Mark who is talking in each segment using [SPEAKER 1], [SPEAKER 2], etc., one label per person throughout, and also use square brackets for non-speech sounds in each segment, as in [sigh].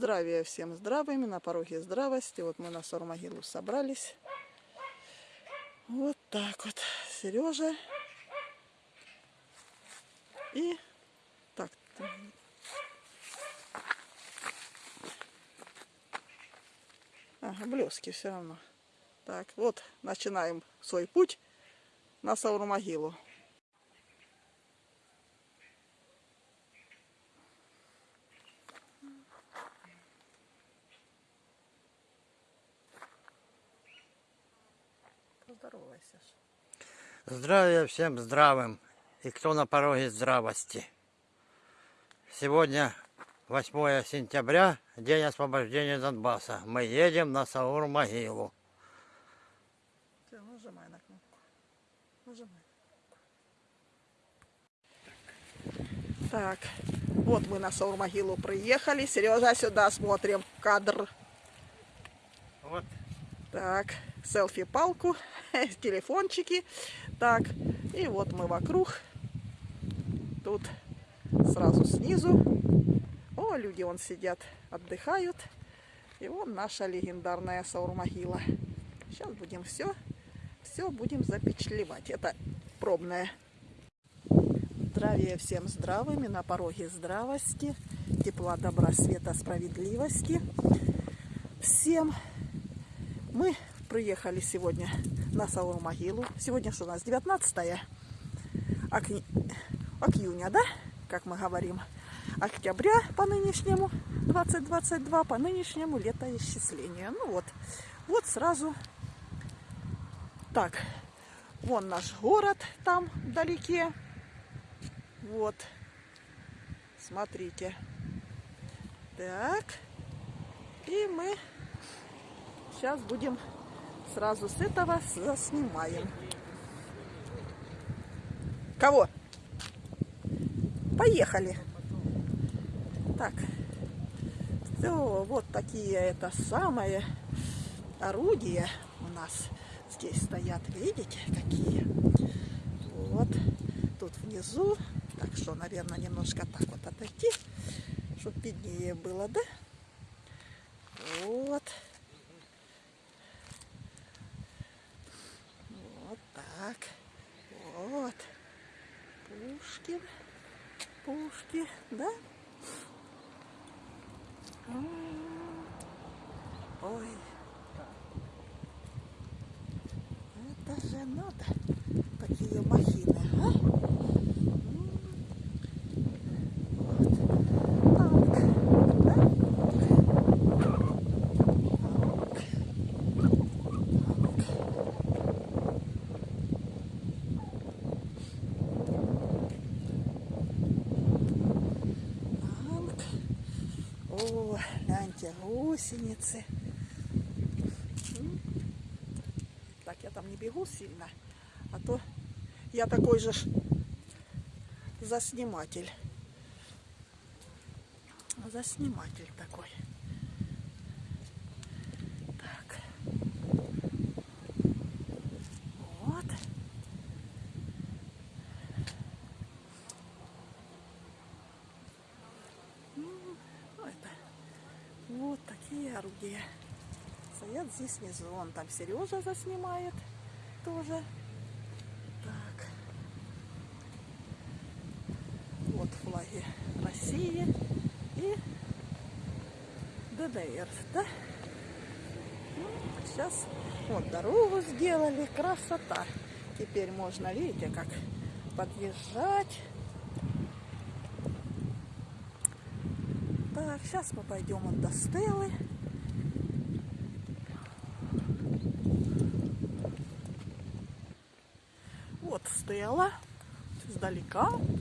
[SPEAKER 1] Здравия всем здравыми, на пороге здравости. Вот мы на Сормогилу собрались. Вот так вот. Сережа. И так. Ага, блески все равно. Так, вот начинаем свой путь на Саурмогилу. Поздоровайся. ж.
[SPEAKER 2] Здравия всем здравым и кто на пороге здравости. Сегодня 8 сентября, день освобождения Донбасса. Мы едем на Саур-могилу.
[SPEAKER 1] Нажимай на кнопку. Нажимай. Так, вот мы на Саурмогилу приехали. Сережа, сюда смотрим кадр.
[SPEAKER 2] Вот
[SPEAKER 1] Так, селфи-палку, [laughs] телефончики. Так, и вот мы вокруг. Тут сразу снизу. О, люди вон сидят, отдыхают. И вон наша легендарная Саурмогила. Сейчас будем все, все будем запечатлевать. Это пробное. Здравия всем здравыми, на пороге здравости, тепла, добра, света, справедливости. Всем мы приехали сегодня на Саурмогилу. Сегодня что у нас? 19 ок- июня, да? Как мы говорим. Октября по нынешнему, 2022, по нынешнему летоисчислению. Ну вот, вот сразу. Так, вон наш город там вдалеке. Вот. Смотрите. Так. И мы сейчас будем сразу с этого заснимаем. Кого? Поехали. Так. Все, вот такие это самое орудия у нас здесь стоят. Видите, какие? Вот. Тут внизу. Так что, наверное, немножко так вот отойти, чтобы виднее было, да? Вот. Вот так. Вот. Пушкин. Пушки, да? М. Ой. Это же надо. Такие махины, а? М. Вот. Так, да? Танк. О, гляньте, гусеницы. Так, я там не бегу сильно, а то я такой же засниматель. Засниматель такой. Так. Вот. М, ну, это вот такие орудия. Внизу. Вон там Сережа заснимает тоже. Так. Вот флаги России и ДДР, да? сейчас вот дорогу сделали, красота. Теперь можно, видите, как подъезжать. Так, сейчас мы пойдем вот до dalicó?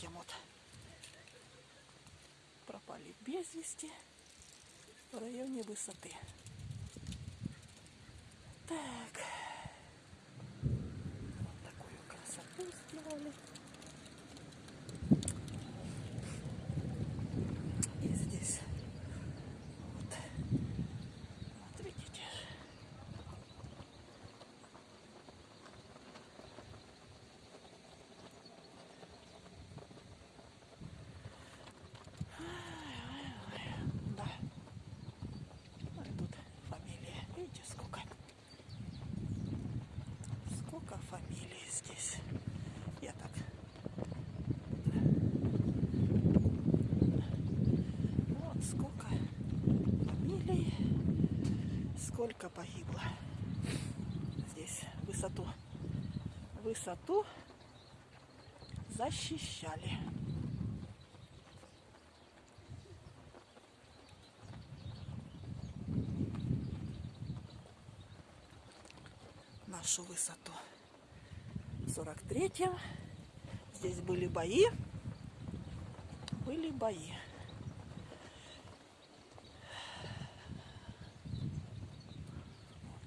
[SPEAKER 1] 43-м вот пропали без вести в районе высоты. Так. Вот такую красоту сделали. И здесь вот, вот видите, да. Ну и тут фамилия. Видите, сколько? Сколько фамилий здесь. Я так. Вот сколько фамилий. Сколько погибло. Здесь высоту. Высоту защищали. нашу высоту. В 43-м здесь были бои. Были бои.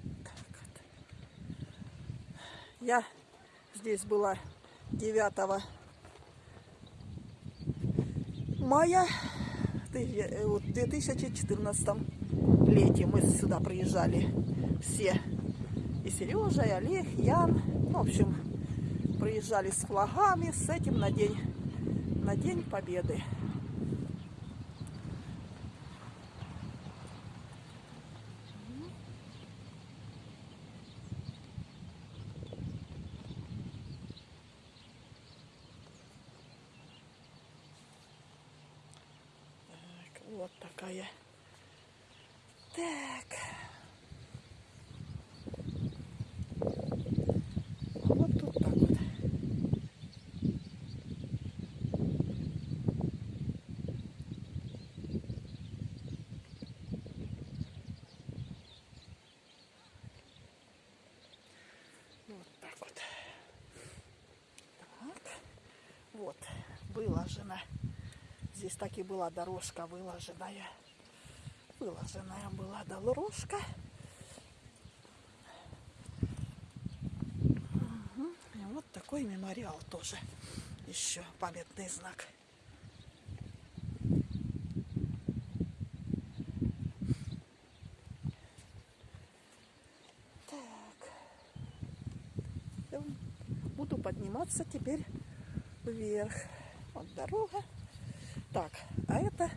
[SPEAKER 1] Вот так вот. Я здесь была 9 мая э, в 2014 лете. Мы сюда приезжали все и Сережа, и Олег, Ян. Ну, в общем, приезжали с флагами, с этим на день, на день Победы. Так, вот такая. Так. Вот тут так вот. Вот так вот. Так. Вот, выложена. Здесь так и была дорожка выложенная. Выложенная была дорожка. И вот такой мемориал тоже. Еще памятный знак. Так. Буду подниматься теперь вверх. Вот дорога. Так, а это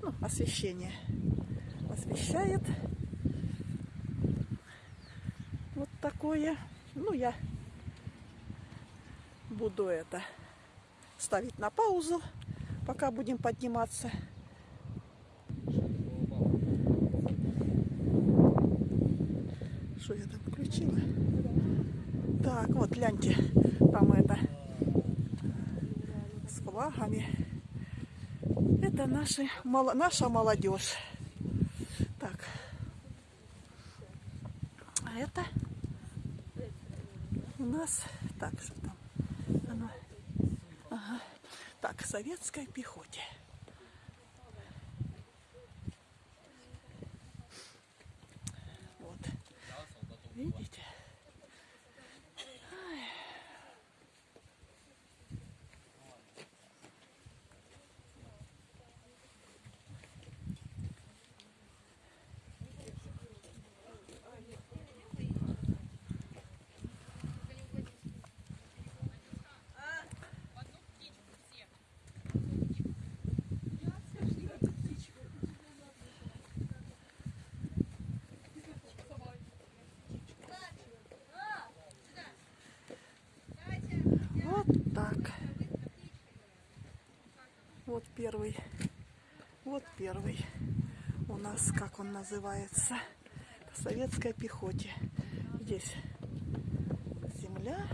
[SPEAKER 1] ну, освещение. Освещает вот такое. Ну, я буду это ставить на паузу, пока будем подниматься. Что я там включила? Так, вот гляньте, там это с флагами. Это наши, мало- наша молодежь. Так. А это у нас так что там оно ага. так советской пехоте называется. К советской пехоте. Здесь земля.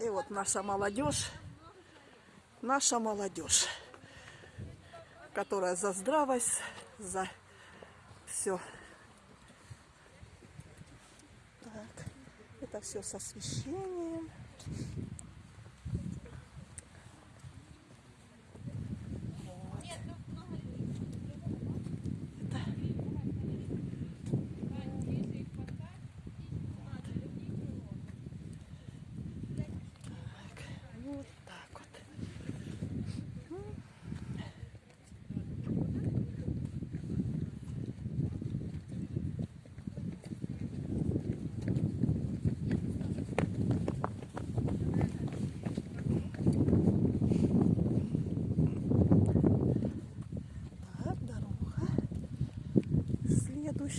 [SPEAKER 1] И вот наша молодежь, наша молодежь, которая за здравость, за все. Так, это все с освещением.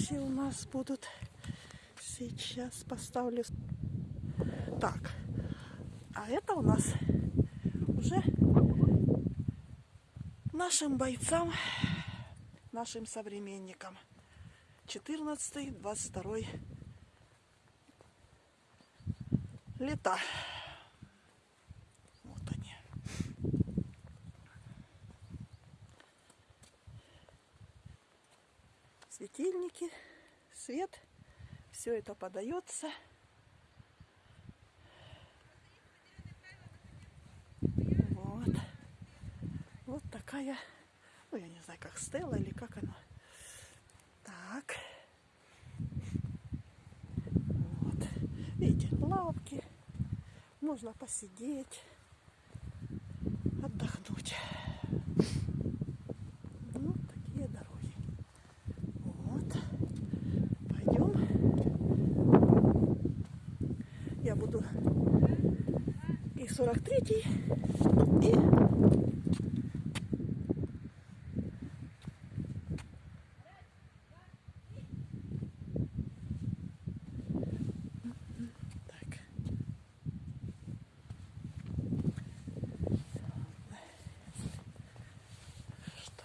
[SPEAKER 1] Следующие у нас будут. Сейчас поставлю. Так, а это у нас уже нашим бойцам, нашим современникам. 14-22 лета. Вот они. Светильники, свет. Все это подается. Вот. Вот такая, ну я не знаю, как стела или как она. Так. Вот. Видите, лавки. Можно посидеть, отдохнуть. Ну, такие дороги. Вот. Пойдем. Я буду и 43 и так. Что?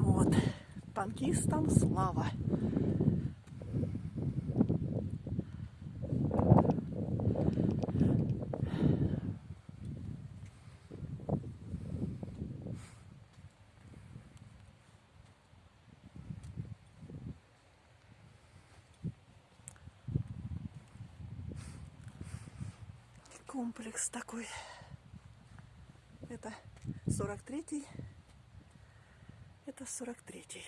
[SPEAKER 1] Вот. Танкистам слава. Комплекс такой. Это 43-й это 43-й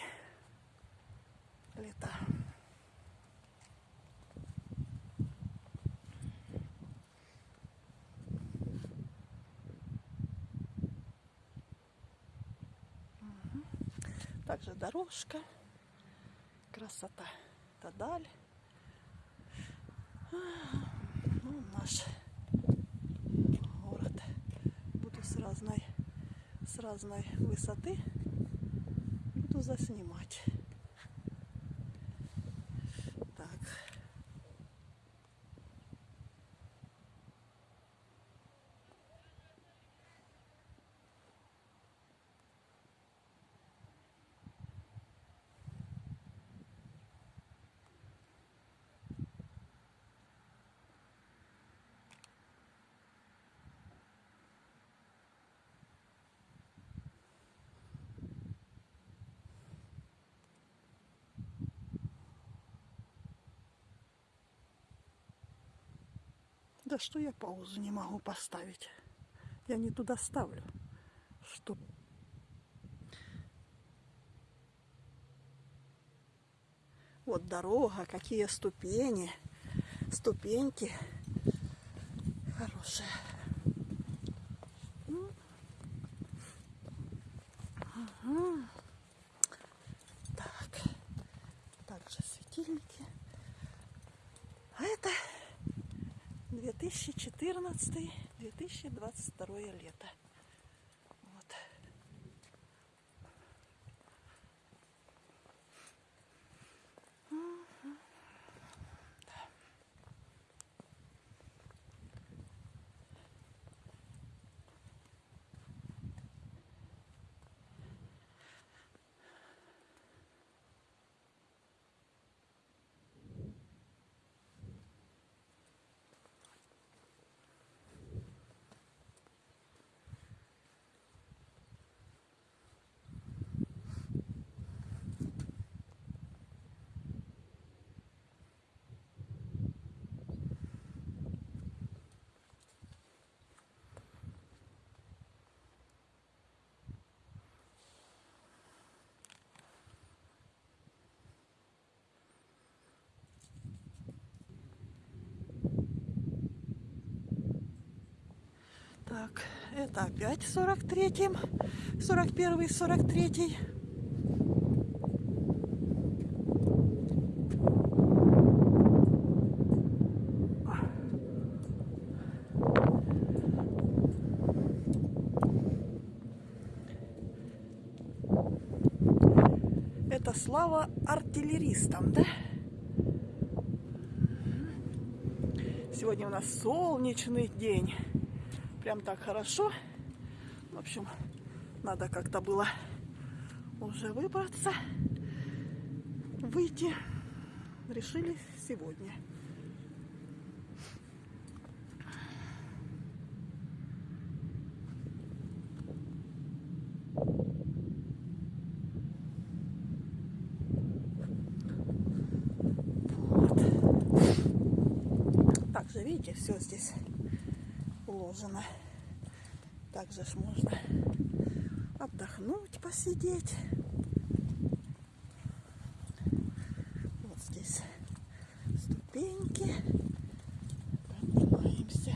[SPEAKER 1] лета. Мгм. Также дорожка. Красота. Это. А, Ну, наш город. Буду с разной, с разной высоты заснимать. Так. за что я паузу не могу поставить? Я не туда ставлю. Что? Вот дорога, какие ступени, ступеньки хорошие. Ну. Так, также светильник. 2014-2022 лето. Вот. Мгм. Да. Так, это опять 43-м, 41-й, 43-й. Это слава артиллеристам, да? Сегодня у нас солнечный день. Прям так хорошо. В общем, надо как-то было уже выбраться, выйти. Решили сегодня. Также, видите, все здесь уложено. Также ж можно отдохнуть, посидеть. Вот здесь ступеньки. Поднимаемся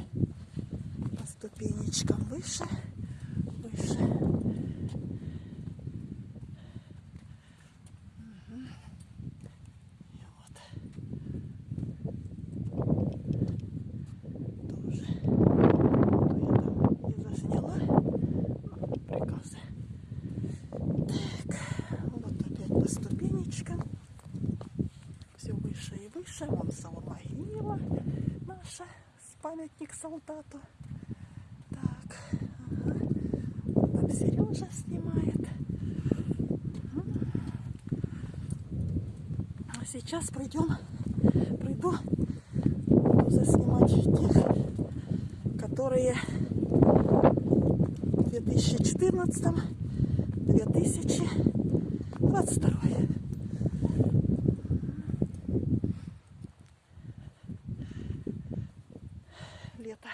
[SPEAKER 1] по ступенечкам выше, выше. Мгм. И вот тоже я там не засняла ну, приказы. Так, вот опять по ступенечкам. Все выше и выше. Вон сама могила наша, с солдату. Так, ага. там Сережа снимает. А сейчас пройдем, пройду, буду заснимать тех, которые в 2014 2022 лето.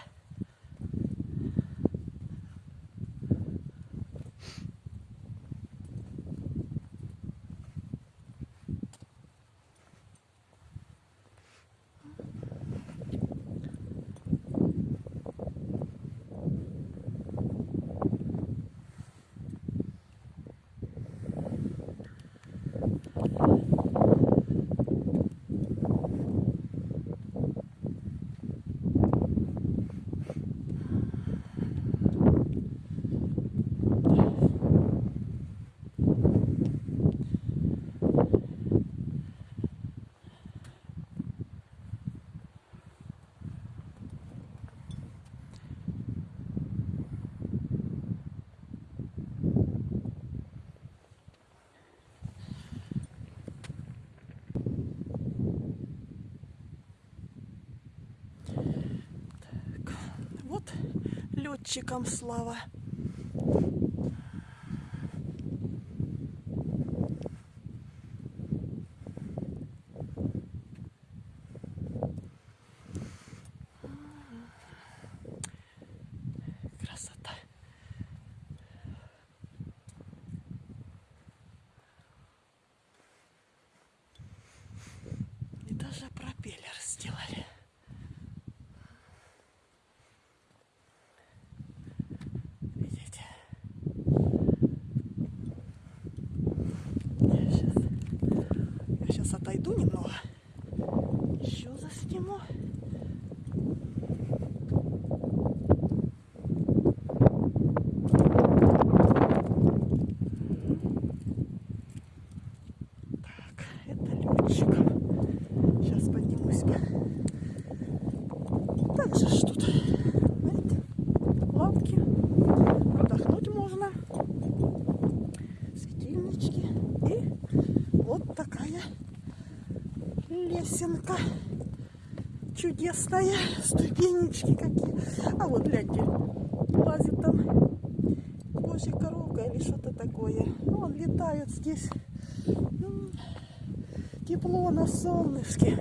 [SPEAKER 1] Так, вот летчикам слава. Красота. И даже пропеллер сделали. отойду немного. Еще засниму. Так, это летчиков. Сейчас поднимусь-ка. Так же ж тут, знаете, лавки. Отдохнуть можно. Светильнички. И вот такая лесенка чудесная. Ступенечки какие. А вот гляньте, лазит там божья коровка или что-то такое. Он летает здесь. М, Тепло на солнышке.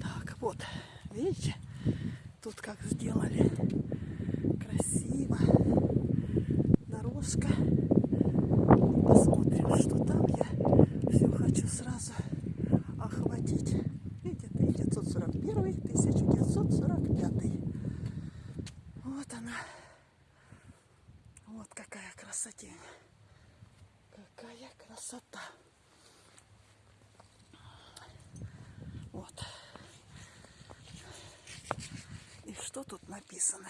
[SPEAKER 1] Так, вот, видите, тут как сделали красиво. Дорожка. Посмотрим, что там я все хочу сразу охватить. Видите, 1941, 1945. Вот она. Вот какая красотень. Какая красота. Вот. И что тут написано?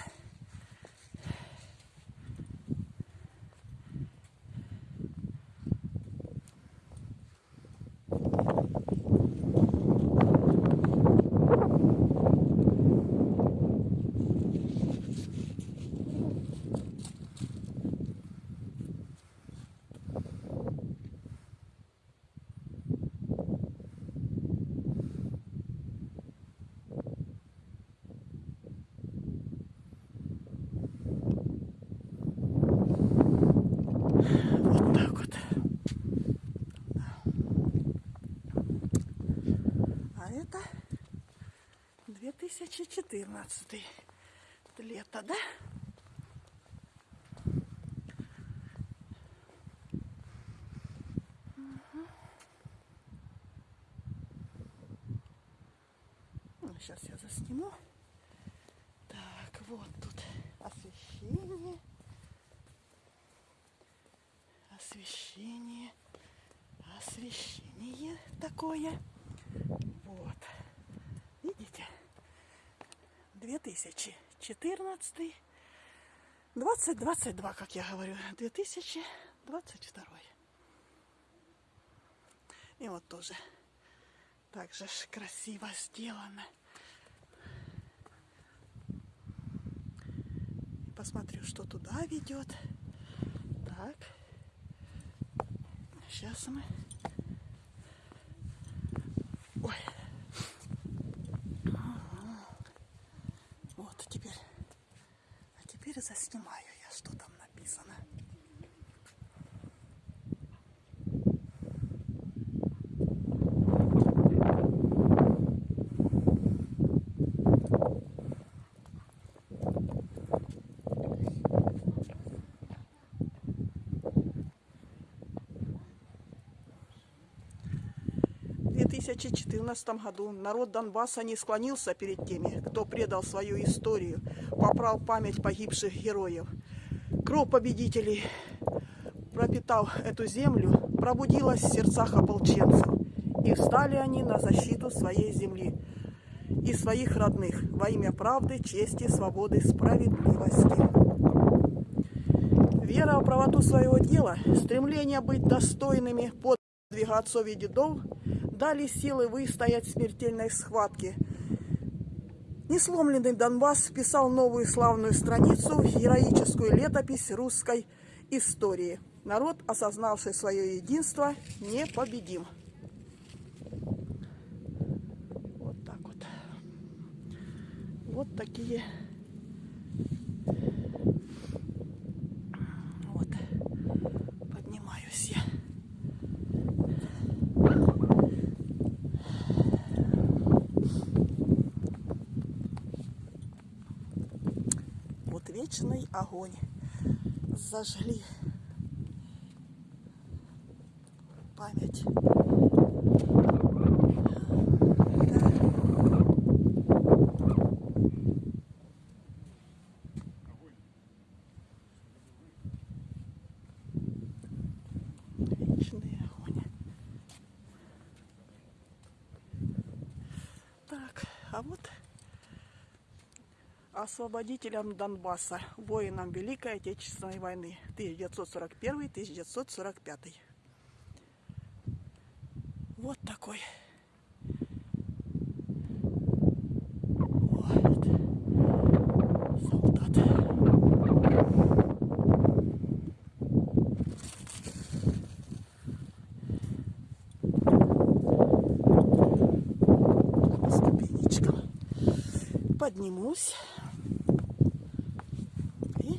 [SPEAKER 1] Вот так вот. А это 2014 Это лето, да? Сейчас я засниму. Так, вот тут освещение. освещение, освещение такое. Вот. Видите? 2014, 2022, как я говорю, 2022. И вот тоже так же красиво сделано. Посмотрю, что туда ведет. Так. Сейчас мы. Ой. Вот теперь. А теперь заснимаю я, что там написано. В 2014 году народ Донбасса не склонился перед теми, кто предал свою историю, попрал память погибших героев. Кровь победителей, пропитав эту землю, пробудилась в сердцах ополченцев, и встали они на защиту своей земли и своих родных во имя правды, чести, свободы, справедливости. Вера в правоту своего дела, стремление быть достойными подвига отцов и дедов дали силы выстоять в смертельной схватке. Несломленный Донбасс вписал новую славную страницу в героическую летопись русской истории. Народ, осознавший свое единство, непобедим. Вот так вот. Вот такие Вот. Поднимаюсь я. Вот вечный огонь. Зажгли память. Да. Вечный огонь. Так, а вот освободителям Донбасса, воинам Великой Отечественной войны 1941-1945. Вот такой. Вот. Солдат. По поднимусь. И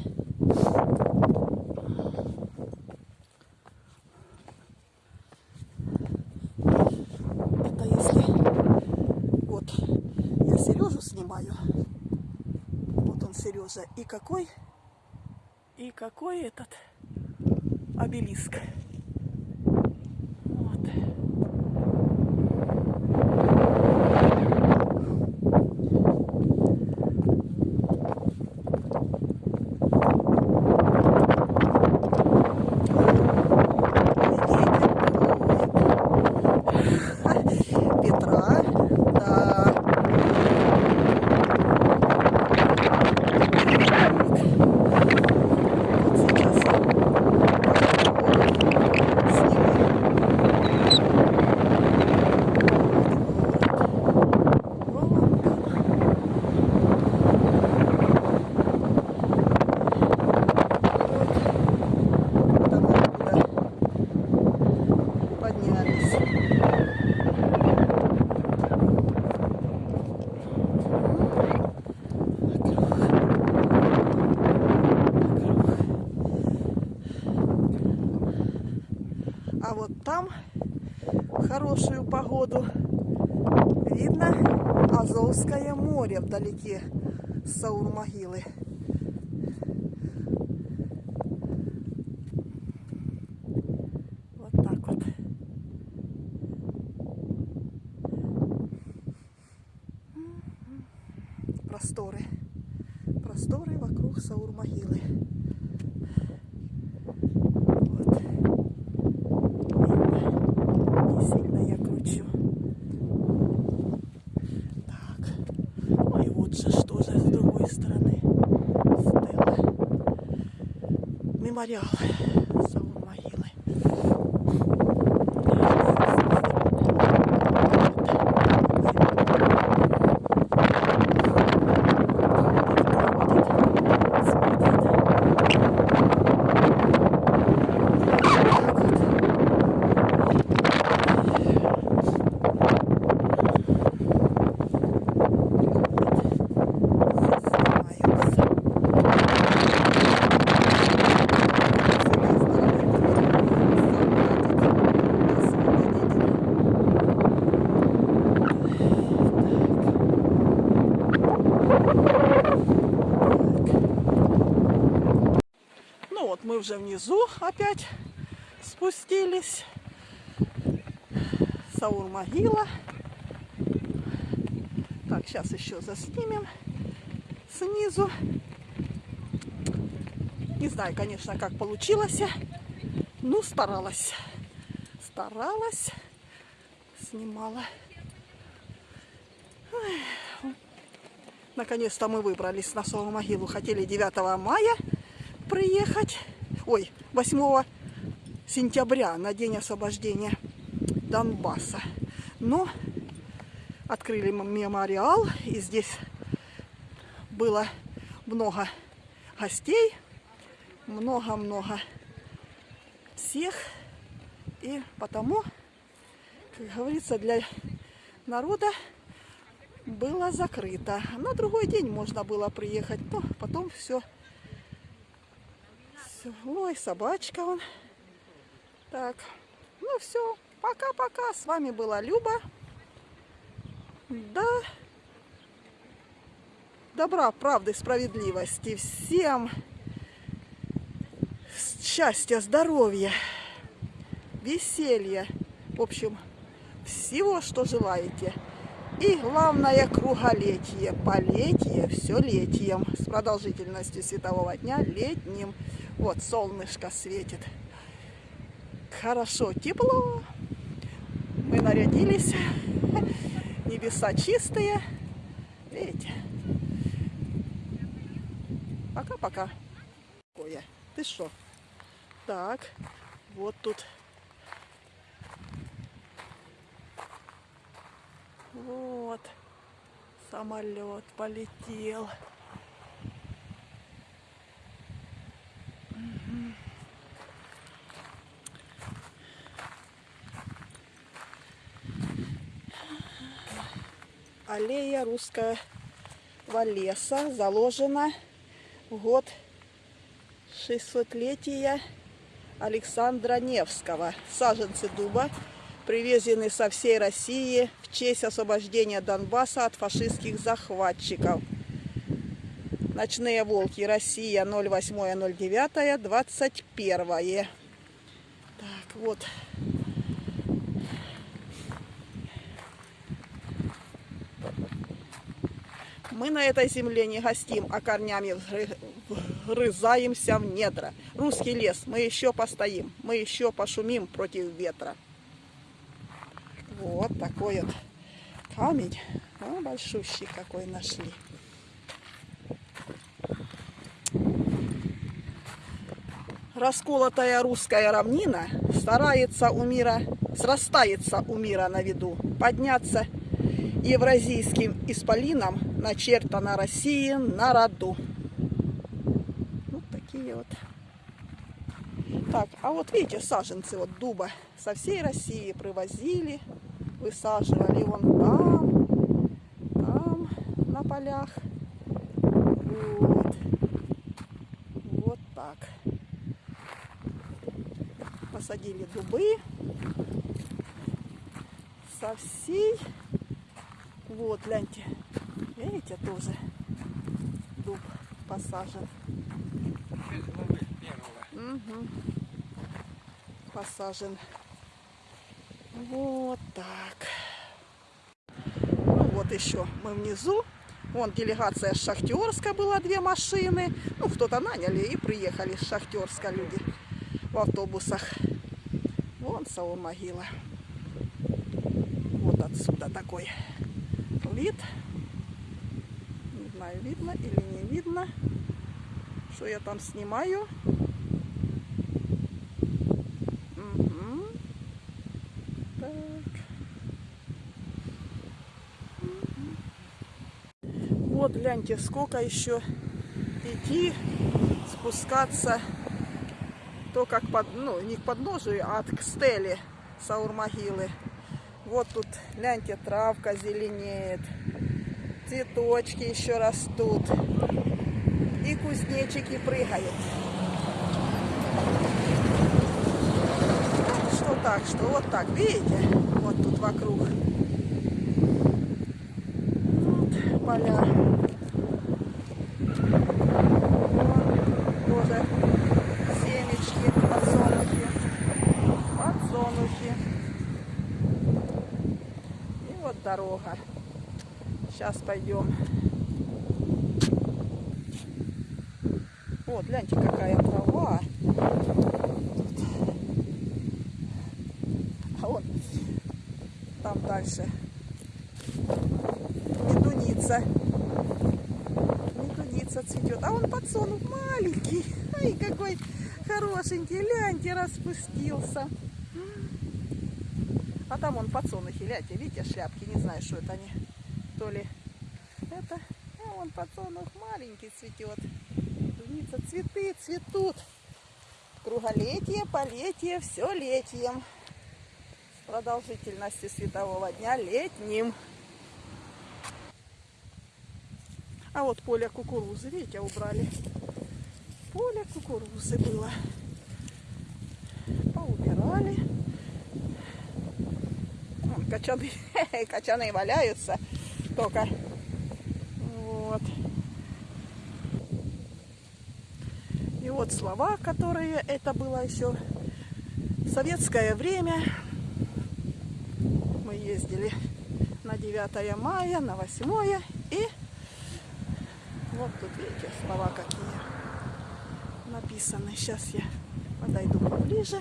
[SPEAKER 1] это если вот я Сережу снимаю. Сережа. И какой и какой этот обелиск. Вот. Петра, да. Вот сейчас я сниму. Вот. Вон там. Вот. Там откуда поднялись. А вот там в хорошую погоду видно Море вдалеке с Саурмогилы. Вот так вот. Просторы. Просторы вокруг Саурмогилы. Вот. Видно? Не сильно я кручу. Так. Ой, вот же что же с другой стороны. Стелла. Мемориал Саурмогилы. Ну вот мы уже внизу опять спустились. Саур могила. Так, сейчас еще заснимем снизу. Не знаю, конечно, как получилось. Ну, старалась. Старалась. Снимала. Наконец-то мы выбрались на Сауру могилу. Хотели 9 мая приехать. Ой, 8 сентября на день освобождения Донбасса. Но открыли мемориал, и здесь было много гостей, много-много всех. И потому, как говорится, для народа было закрыто. На другой день можно было приехать, но потом все. Ой, собачка он. Так, ну все, пока-пока. С вами была Люба. Да. Добра, правды, справедливости. Всем счастья, здоровья. веселья. В общем, всего, что желаете. И главное круголетие, полетие, все летием, с продолжительностью светового дня летним. Вот солнышко светит. Хорошо, тепло. Мы нарядились. Небеса чистые. Видите? Пока-пока. Ты что? Так, вот тут Вот. Самолет полетел. Аллея русского леса заложена в год 600-летия Александра Невского. Саженцы дуба привезены со всей России в честь освобождения Донбасса от фашистских захватчиков. Ночные волки. Россия 08.09. 21. Так, вот. Мы на этой земле не гостим, а корнями вгрызаемся в недра. Русский лес, мы еще постоим, мы еще пошумим против ветра. Вот такой вот камень. А, большущий какой нашли. Расколотая русская равнина старается у мира, срастается у мира на виду, подняться евразийским исполином начертано России на роду. Вот такие вот. Так, а вот видите, саженцы вот дуба со всей России привозили высаживали вон там, там на полях. Вот. Вот так. Посадили дубы со всей. Вот, гляньте. Видите, тоже дуб посажен. Угу. Посажен. Вот так. Ну вот еще мы внизу. Вон делегация с Шахтерска была, две машины. Ну, кто-то наняли и приехали с Шахтерска люди в автобусах. Вон Саул могила. Вот отсюда такой вид. Не знаю, видно или не видно, что я там снимаю. Вот гляньте, сколько еще идти, спускаться, то как под, ну, не к подножию, а к стеле Саурмогилы. Вот тут, гляньте, травка зеленеет, цветочки еще растут, и кузнечики прыгают. Что так, что вот так, видите? Вот тут вокруг поля. Тоже семечки, подсолнухи. Подсолнухи. И вот дорога. Сейчас пойдем. Вот, гляньте, какая трава. А вот там дальше медуница. Медуница цветет. А он подсолнух маленький. Ай, какой хорошенький. Ляньте, распустился. А там он подсолнухи, гляньте, видите, шляпки, не знаю, что это они. То ли это, а он подсолнух маленький цветет. Медуница, цветы цветут. Круголетие, полетие, все летием. С продолжительностью светового дня летним. А вот поле кукурузы, видите, убрали. Поле кукурузы было. Поубирали. Вон, качаны, [laughs] качаны валяются только. Вот. И вот слова, которые это было еще В советское время мы ездили на 9 мая, на 8 и вот тут видите слова какие написаны. Сейчас я подойду поближе.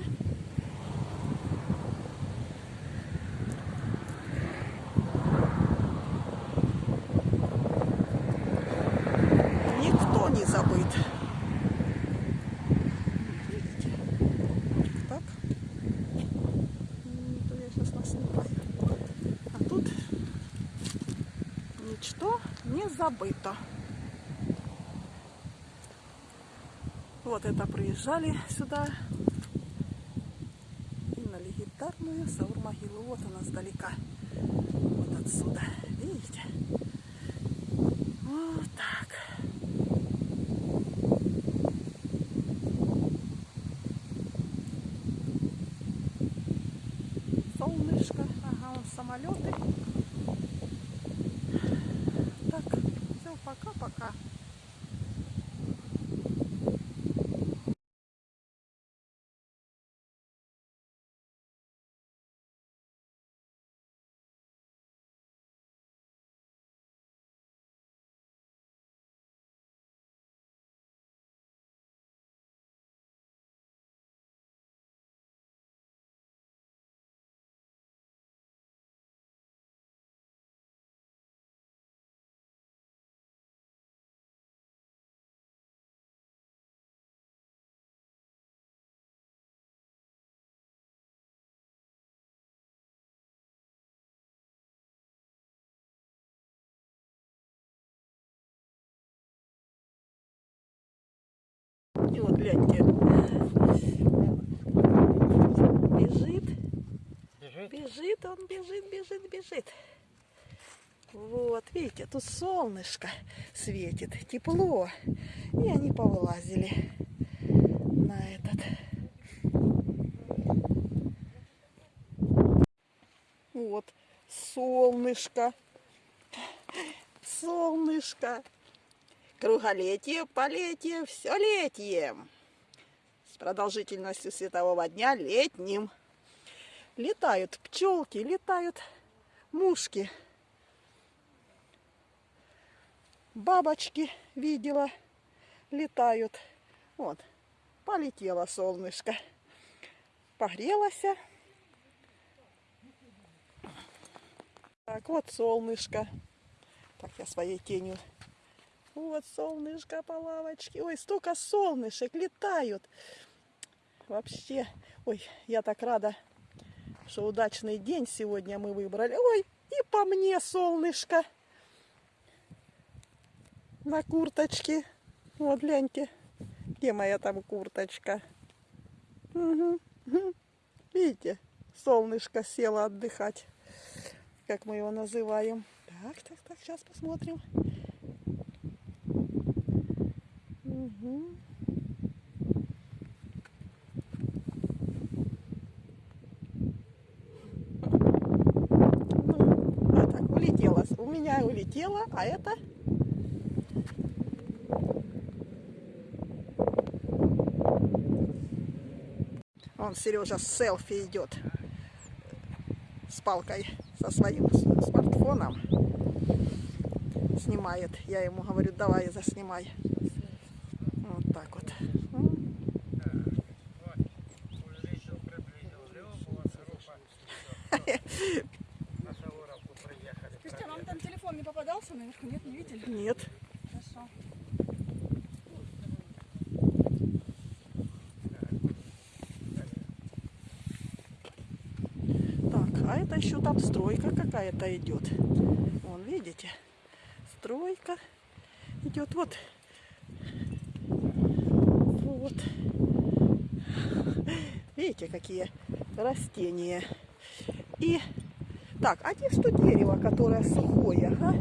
[SPEAKER 1] Никто не забыт. Видите? Так. М, то я сейчас наснимаю. А тут ничто не забыто. Вот это приезжали сюда. И на легендарную Саур-могилу. Вот она сдалека. Вот отсюда. Видите? Вот так. Солнышко. Ага, вон самолеты. Так, все, пока-пока. Вот гляньте. Бежит,
[SPEAKER 2] Бежит.
[SPEAKER 1] бежит, он бежит, бежит, бежит. Вот, видите, тут солнышко светит, тепло. И они повылазили на этот. Вот, солнышко. Солнышко. Круголетие, полетие, все летием. С продолжительностью светового дня летним. Летают пчелки, летают мушки. Бабочки видела, летают. Вот, полетело солнышко. Погрелось. Так, вот солнышко. Так, я своей тенью вот солнышко по лавочке. Ой, столько солнышек летают. Вообще, ой, я так рада, что удачный день сегодня мы выбрали. Ой, и по мне солнышко на курточке. Вот, гляньте, где моя там курточка. Угу. Видите, солнышко село отдыхать, как мы его называем. Так, так, так, сейчас посмотрим. Угу. А так, улетела. У меня улетела, а это... Он, Сережа, с селфи идет с палкой, со своим смартфоном. Снимает. Я ему говорю, давай, заснимай. Вот так вот.
[SPEAKER 2] Увеличил, приблизил. На Сауровку приехали.
[SPEAKER 3] Кристина, вам там телефон попадался наверху? Нет, не видели?
[SPEAKER 1] Нет.
[SPEAKER 3] Хорошо.
[SPEAKER 1] Так, а это еще там стройка какая-то идет. Вон, видите? Стройка идет. Вот. Вот. Видите, какие растения. И так, а где что дерево, которое сухое, а?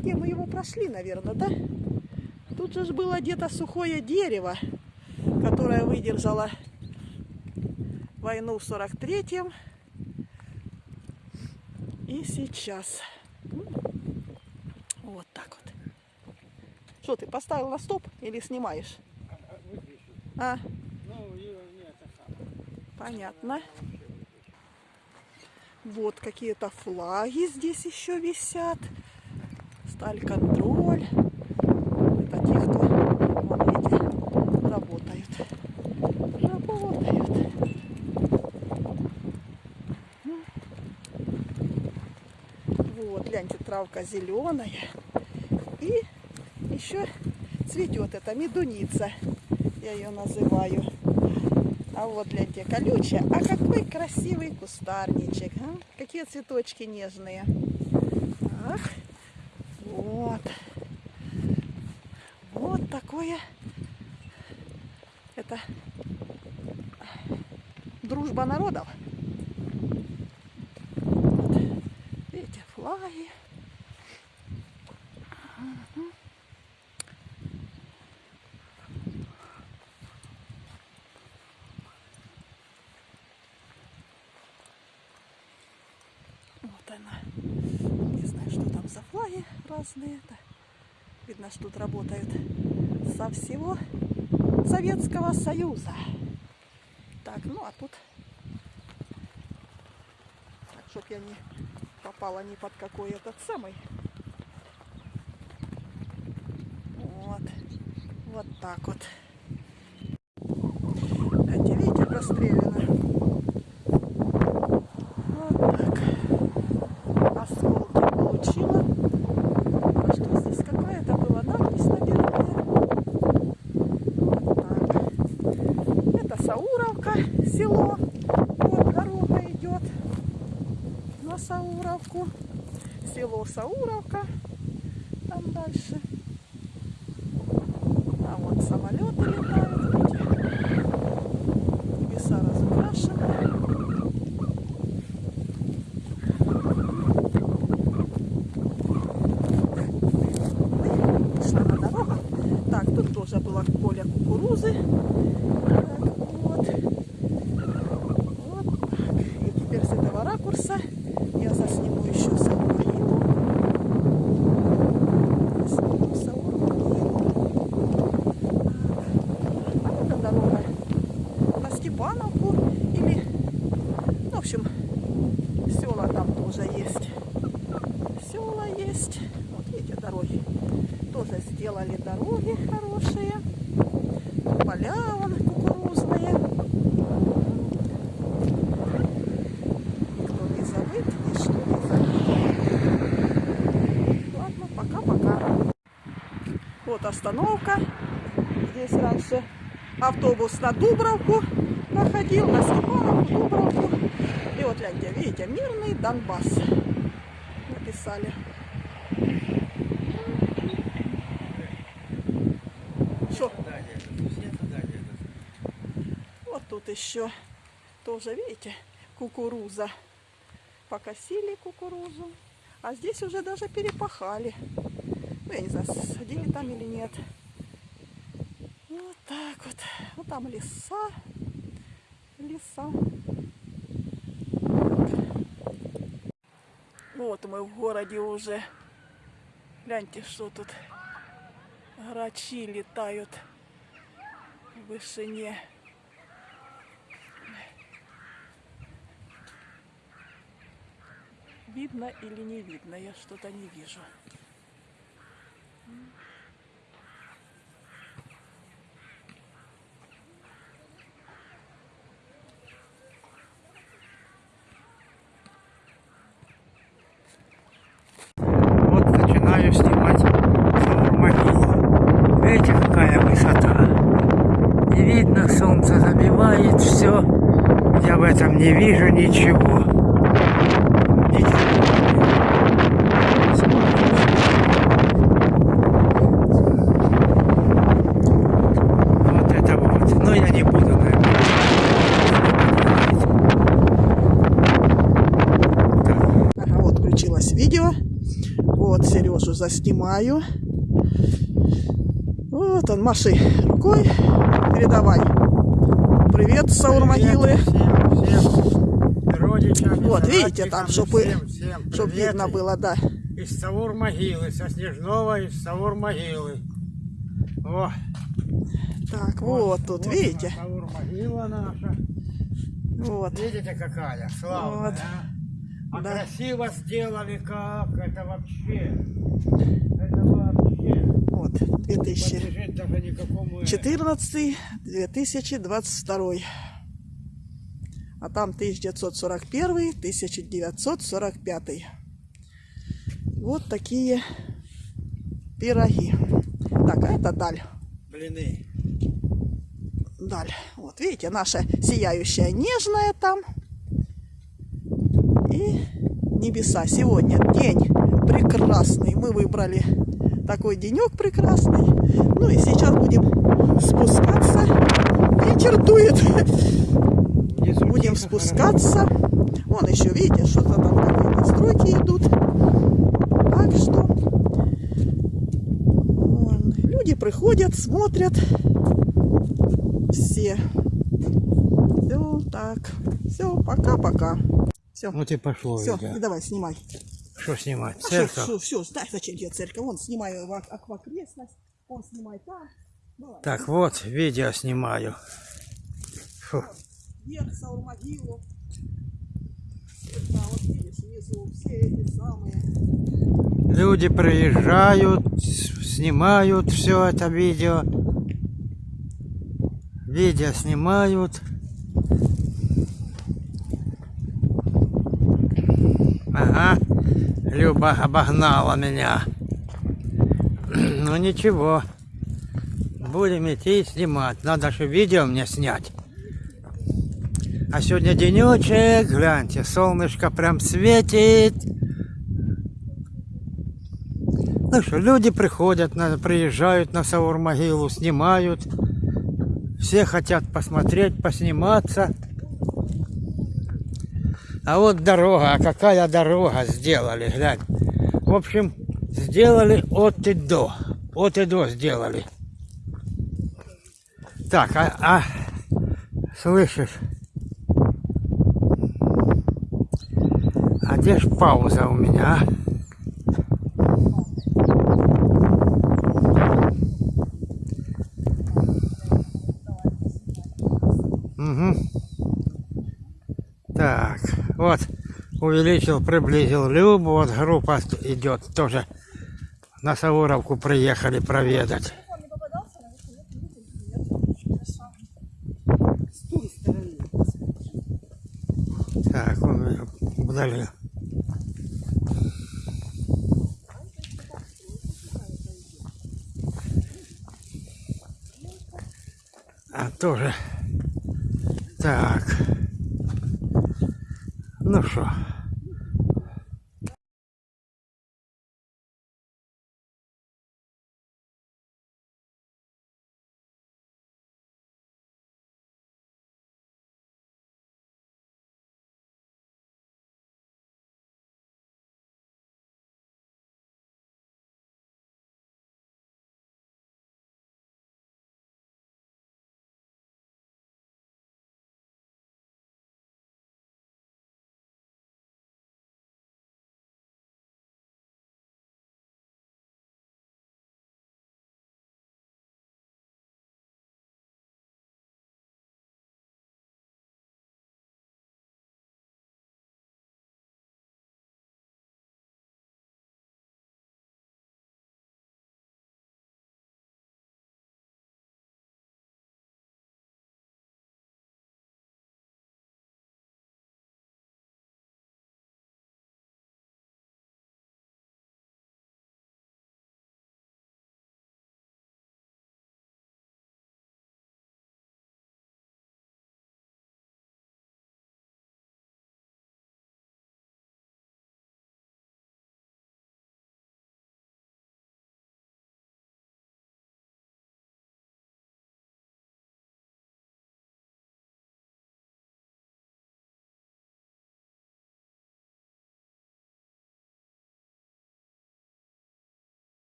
[SPEAKER 1] Где мы его прошли, наверное, да? Тут же было где-то сухое дерево, которое выдержало войну в 43-м. И сейчас. Вот так вот. Что ты поставил на стоп или снимаешь? А. Понятно. Вот какие-то флаги здесь еще висят. Сталь контроль. Это те, кто вон эти работают. Работают. Вот, гляньте, травка зеленая. И еще цветет эта медуница. Я ее называю. А вот гляньте, колючая. А какой красивый кустарничек. а? Какие цветочки нежные. Ах, вот. Вот такое. Это дружба народов. Вот. Видите, флаги. Вот она. Не знаю, что там за флаги разные. Это видно, что тут работают со всего Советского Союза. Так, ну а тут... Чтоб я не попала ни под какой этот самый. Вот. Вот так вот. Гляньте, видите, прострелено. Вот так. Осколки получила. А что здесь какая-то была надпись, наверное. Вот так. Это Сауровка, село. Вот дорога идет на Сауровку. Село Сауровка. Там дальше. А вот самолеты летают. видите. Небеса разукрашены. Шла на дорогу. Так, тут тоже было поле кукурузы. Так, вот. Вот так. И теперь с этого ракурса я засниму еще саму могилу. Сниму саму могилу. А это дорога на Степановку или, ну, в общем, села там тоже есть. Села есть. Вот видите, дороги. Тоже сделали дороги хорошие. Поля вон кукурузные. Никто не забыт, ничто не забыт. Ладно, пока-пока. Вот остановка. Здесь раньше автобус на Дубровку проходил, на Степановку, Дубровку. Гляньте, видите, мирный Донбасс написали. Что? Вот тут еще тоже, видите, кукуруза. Покосили кукурузу. А здесь уже даже перепахали. Ну, я не знаю, садили там или нет. Вот так вот. Вот там леса. Леса. Вот мы в городе уже. Гляньте, что тут. Грачи летают в вышине. Видно или не видно? Я что-то не вижу.
[SPEAKER 2] Вот начинаю снимать Саур-могилу. Видите, какая высота. Видно, солнце забивает все. Я в этом не вижу ничего. Видите? Вот это вот. Но я не буду, наверное.
[SPEAKER 1] Ага, вот включилось видео. Вот Сережу заснимаю. Вот он, маши рукой. Передавай. Привет, Саур могилы.
[SPEAKER 2] Всем, всем родичам,
[SPEAKER 1] Вот, видите, там, чтобы,
[SPEAKER 2] всем, всем
[SPEAKER 1] чтоб
[SPEAKER 2] привет.
[SPEAKER 1] видно было, да.
[SPEAKER 2] Из Савур могилы, со Снежного из Савур могилы. О,
[SPEAKER 1] Так, вот, тут, видите.
[SPEAKER 2] Савур могила наша.
[SPEAKER 1] Вот.
[SPEAKER 2] Видите, какая славная,
[SPEAKER 1] Вот.
[SPEAKER 2] а? А
[SPEAKER 1] Да.
[SPEAKER 2] красиво сделали как, это вообще,
[SPEAKER 1] Вот. 2000.
[SPEAKER 2] подлежит даже никакому...
[SPEAKER 1] 14 2022 а там 1941 1945 вот такие пироги так а это даль
[SPEAKER 2] Блины.
[SPEAKER 1] даль вот видите наша сияющая нежная там и небеса сегодня день прекрасный мы выбрали такой денек прекрасный ну и сейчас будем спускаться ветер дует
[SPEAKER 2] Внизу
[SPEAKER 1] Будем спускаться. Вон еще, видите, что-то там какие-то стройки идут. Так что вон, люди приходят, смотрят. Все. Все, так. Все, пока-пока. Все,
[SPEAKER 2] хорошо. Вот и пошло
[SPEAKER 1] все, давай, снимай.
[SPEAKER 2] Что снимать?
[SPEAKER 1] Все,
[SPEAKER 2] Церковь?
[SPEAKER 1] все, все, дай, зачем тебе церковь? Вон, снимай ак- аквакрестность, он снимай там. Давай,
[SPEAKER 2] Так, вот, видео снимаю. Фу.
[SPEAKER 1] вверх, Саурмогилу. Да, вот видишь, внизу все эти самые.
[SPEAKER 2] Люди приезжают, снимают все это видео. Видео снимают. Ага, Люба обогнала меня. Ну ничего. Будем идти и снимать. Надо же видео мне снять. А сегодня денечек, гляньте, солнышко прям светит. Ну что, люди приходят, на, приезжают на Саур-могилу, снимают. Все хотят посмотреть, посниматься. А вот дорога, а какая дорога сделали, глянь. В общем, сделали от и до. От и до сделали. Так, а, а слышишь? А где ж пауза у меня, а? Угу. Так, вот увеличил, приблизил Любу, вот группа идет тоже на Сауровку приехали проведать. Так, он меня. А тоже. Так. Ну что.